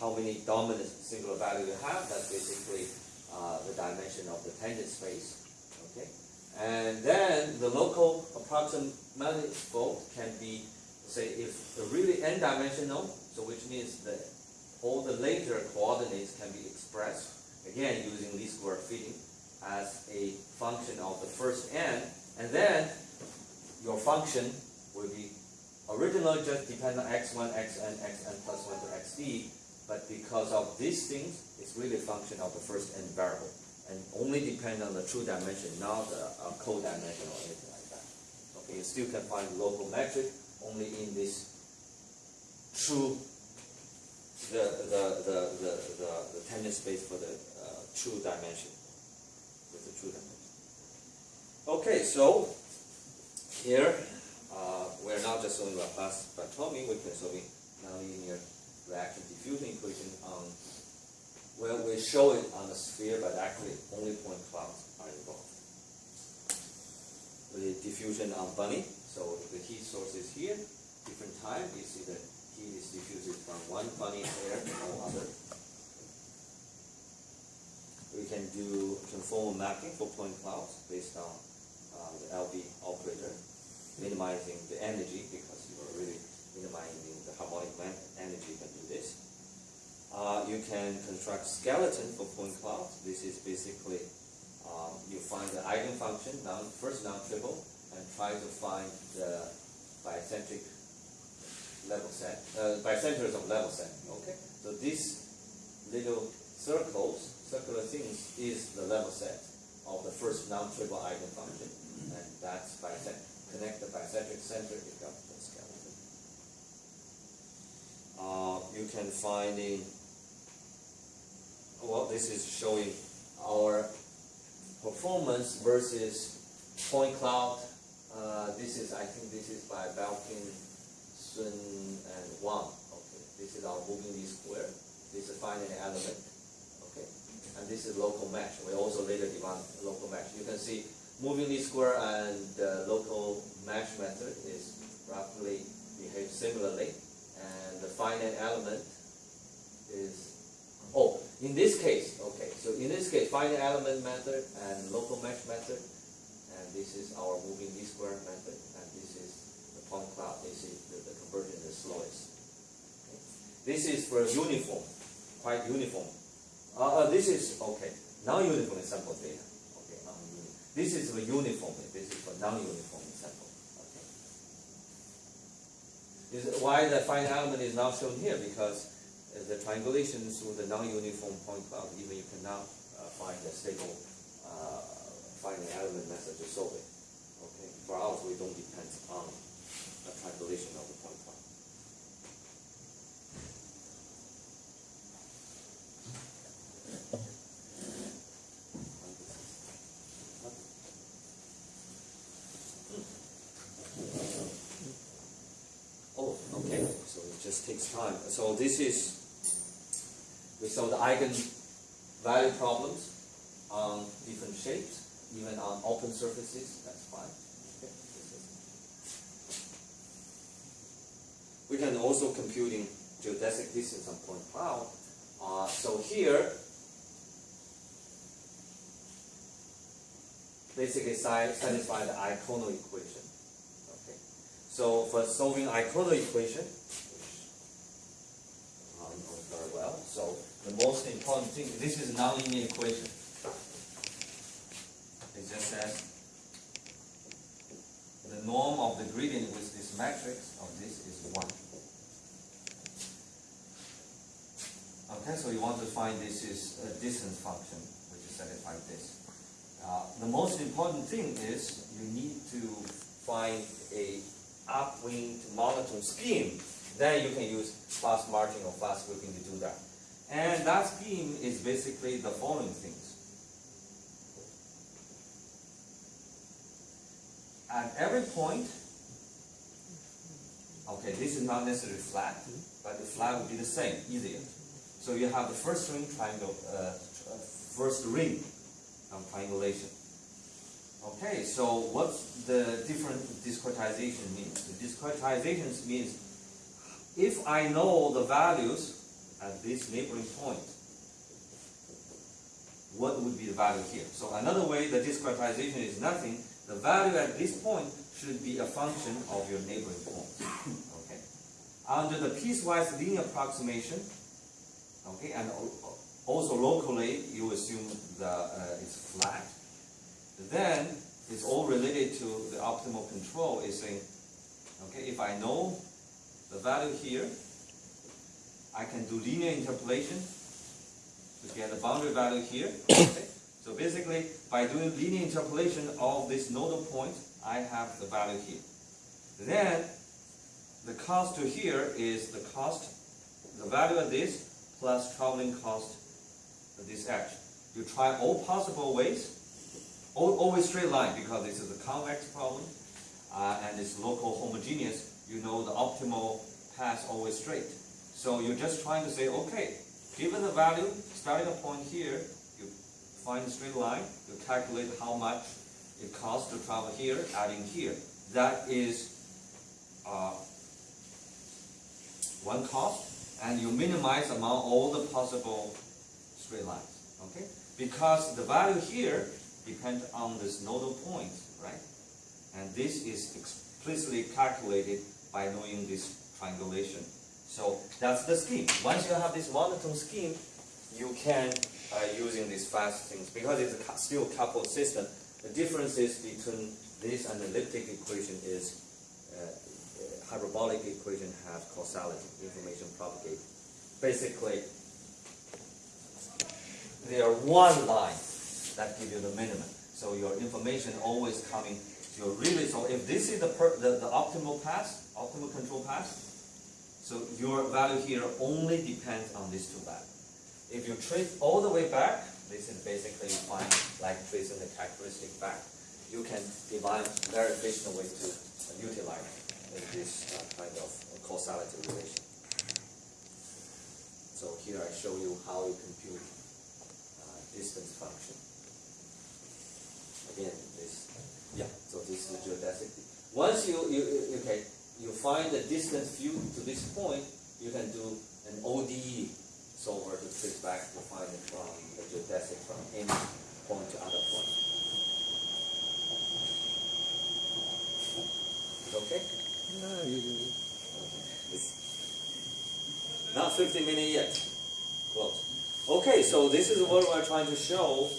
how many dominant singular value you have. That's basically uh, the dimension of the tangent space. Okay, and then the local approximate manifold can be, say, if the really n-dimensional, so which means that all the later coordinates can be expressed again using least square fitting as a function of the first n, and then your function will be originally just depend on x1, xn, xn plus 1 to xd, but because of these things, it's really a function of the first n variable, and only depend on the true dimension, not the uh, co-dimension or anything like that. Okay, you still can find local metric only in this true, the, the, the, the, the, the tangent space for the uh, true dimension, with the true dimension. Okay, so here, uh, we're not just solving Laplace-Beltrami, we can solve nonlinear reaction diffusion equation on, well, we show it on the sphere, but actually only point clouds are involved. The diffusion on bunny, so the heat source is here, different time, you see that heat is diffused from one bunny air to no other. We can do conformal mapping for point clouds based on uh, the LB operator minimizing the energy because you are really minimizing the harmonic energy can do this. Uh, you can construct skeleton for point clouds. This is basically um, you find the eigenfunction, non, first non-trivial, and try to find the barycentric level set, uh, barycenters of level set. Okay, so these little circles, circular things, is the level set of the first non-trivial eigenfunction, and that's barycentric connect the barycentric center with the skeleton. Uh, you can find in, well, this is showing our performance versus point cloud. Uh, this is, I think this is by Belkin, Sun, and Wang. Okay, this is our moving least square. This is a finite element. Okay, and this is local mesh. We also later developed local mesh. You can see moving least square and the local mesh method is roughly behave similarly. And the finite element in this case, okay, so in this case, finite element method and local mesh method, and this is our moving least square method, and this is the point cloud, this is the, the conversion is slowest. Okay. This is for uniform, quite uniform. Uh, uh, this is, okay, non-uniform sample data. Okay. This is for uniform, this is for non-uniform sample. Okay. Is why the finite element is not shown here because the triangulation with the non-uniform point cloud, even you cannot uh, find a stable uh, finite element method to solve it. Okay. For ours, we don't depend on a triangulation of the point cloud. Oh, okay. So it just takes time. So this is, we solve the eigenvalue problems on different shapes, even on open surfaces, that's fine. We can also computing geodesic distance on point cloud. Uh, so here, basically satisfy the eikonal equation. Okay. So for solving eikonal equation, which I know very well, So the most important thing, this is nonlinear equation. It just says the norm of the gradient with this matrix of this is 1. Okay, so you want to find this is a distance function, which is satisfied this. Uh, the most important thing is you need to find a upwind monotone scheme. Then you can use fast marching or fast grouping to do that. And that scheme is basically the following things. At every point, okay, this is not necessarily flat, but the flat will be the same, easier. So you have the first ring triangle, uh, first ring on triangulation. Okay, so what's the different discretization means? The discretization means if I know the values at this neighboring point, what would be the value here? So another way, the discretization is nothing. The value at this point should be a function of your neighboring point. Okay. Under the piecewise linear approximation, okay, and also locally, you assume the uh, it's flat. Then it's all related to the optimal control. Is saying, okay, if I know the value here, I can do linear interpolation to get the boundary value here. Okay? So basically, by doing linear interpolation of this nodal point, I have the value here. Then, the cost to here is the cost, the value of this plus traveling cost of this edge. You try all possible ways, al- always straight line because this is a convex problem, uh, and it's local homogeneous. You know the optimal path always straight. So you're just trying to say, okay, given the value, starting a point here, you find a straight line, you calculate how much it costs to travel here, adding here. That is uh, one cost, and you minimize among all the possible straight lines. Okay? Because the value here depends on this nodal point, right? And this is explicitly calculated by knowing this triangulation. So that's the scheme. Once you have this monotone scheme, you can uh, using these fast things because it's a still coupled system. The differences between this and the elliptic equation is uh, uh, hyperbolic equation have causality, information propagate. Basically, there are one line that give you the minimum. So your information always coming. You're really so if this is the the, the optimal path, optimal control path. So your value here only depends on these two values. If you trace all the way back, this is basically you find like tracing the characteristic back. You can define very efficient way to utilize this uh, kind of causality relation. So here I show you how you compute uh, distance function. Again, this, yeah, so this is geodesic. Once you, you, you- okay, you find the distance view to this point, you can do an ODE solver to trace back to find it from the geodesic from any point to other point. Okay? Not 15 minutes yet. Close. Okay, so this is what we're trying to show.